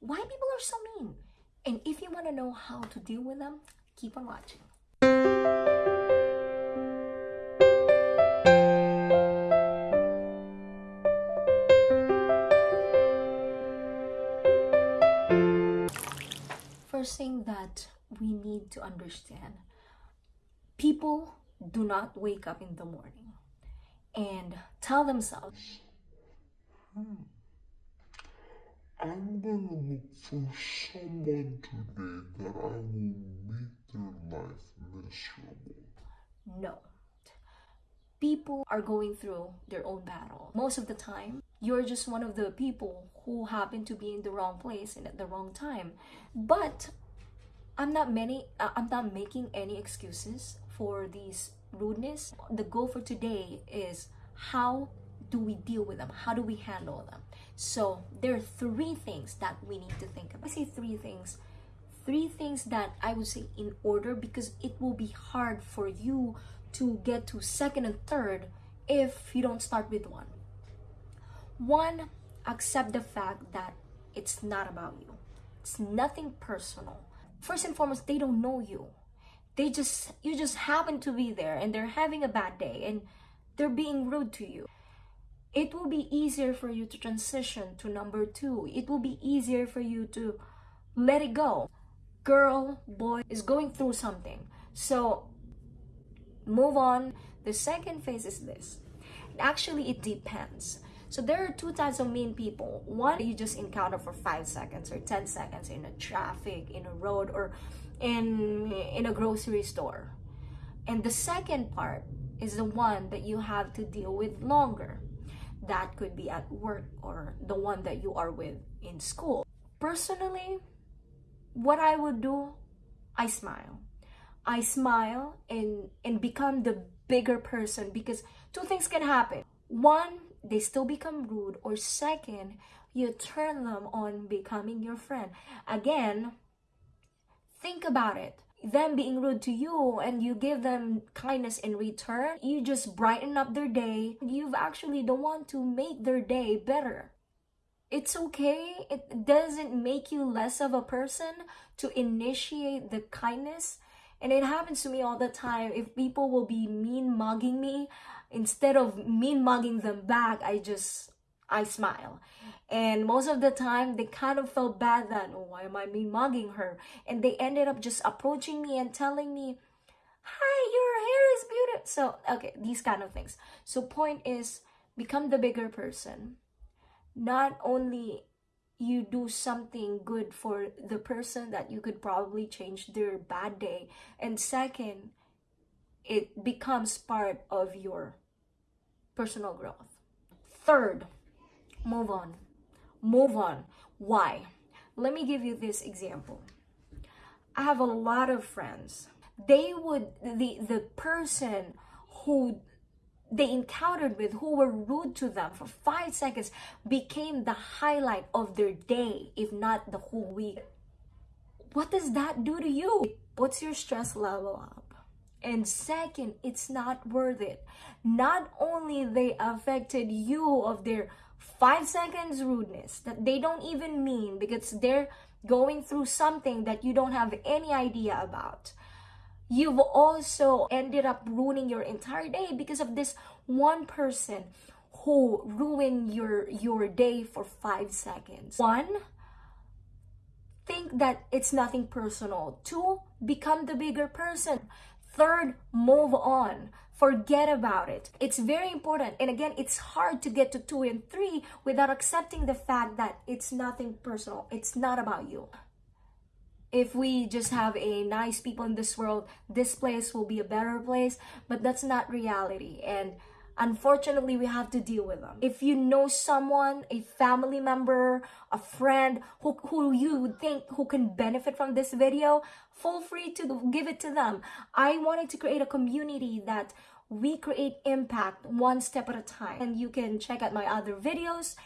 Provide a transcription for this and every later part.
why people are so mean. And if you want to know how to deal with them, keep on watching. First thing that we need to understand people do not wake up in the morning and tell themselves, hmm, I'm gonna look for someone today that I will make their life miserable. No. People are going through their own battle. Most of the time, you're just one of the people who happen to be in the wrong place and at the wrong time. But I'm not many uh, I'm not making any excuses for these rudeness. The goal for today is how do we deal with them? How do we handle them? So there are three things that we need to think about. I say three things. Three things that I would say in order because it will be hard for you to get to second and third if you don't start with one. One, accept the fact that it's not about you. It's nothing personal. First and foremost, they don't know you. They just you just happen to be there and they're having a bad day and they're being rude to you it will be easier for you to transition to number two. It will be easier for you to let it go. Girl, boy is going through something. So move on. The second phase is this. Actually, it depends. So there are two types of mean people. One you just encounter for five seconds or 10 seconds in a traffic, in a road, or in, in a grocery store. And the second part is the one that you have to deal with longer that could be at work or the one that you are with in school. Personally, what I would do, I smile. I smile and and become the bigger person because two things can happen. One, they still become rude or second, you turn them on becoming your friend. Again, think about it them being rude to you and you give them kindness in return, you just brighten up their day. You've actually the one to make their day better. It's okay. It doesn't make you less of a person to initiate the kindness. And it happens to me all the time. If people will be mean mugging me, instead of mean mugging them back, I just I smile. And most of the time, they kind of felt bad that, oh, why am I mean mugging her? And they ended up just approaching me and telling me, hi, your hair is beautiful. So, okay, these kind of things. So, point is, become the bigger person. Not only you do something good for the person that you could probably change their bad day. And second, it becomes part of your personal growth. Third, move on. Move on. Why? Let me give you this example. I have a lot of friends. They would the the person who they encountered with who were rude to them for five seconds became the highlight of their day if not the whole week. What does that do to you? What's your stress level up? And second it's not worth it. Not only they affected you of their five seconds rudeness that they don't even mean because they're going through something that you don't have any idea about. You've also ended up ruining your entire day because of this one person who ruined your your day for five seconds. One think that it's nothing personal. Two become the bigger person third move on forget about it. It's very important. And again, it's hard to get to two and three without accepting the fact that it's nothing personal. It's not about you. If we just have a nice people in this world, this place will be a better place, but that's not reality. And unfortunately we have to deal with them. If you know someone a family member a friend who, who you think who can benefit from this video feel free to give it to them. I wanted to create a community that we create impact one step at a time. And you can check out my other videos.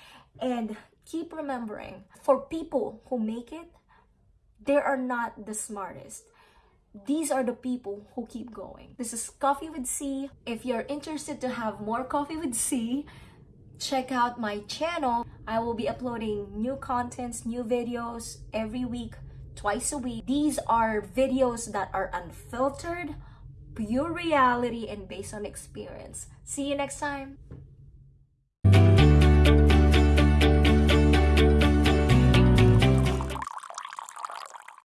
And keep remembering for people who make it they are not the smartest these are the people who keep going. This is Coffee with C. If you're interested to have more Coffee with C, check out my channel. I will be uploading new contents, new videos every week, twice a week. These are videos that are unfiltered, pure reality, and based on experience. See you next time.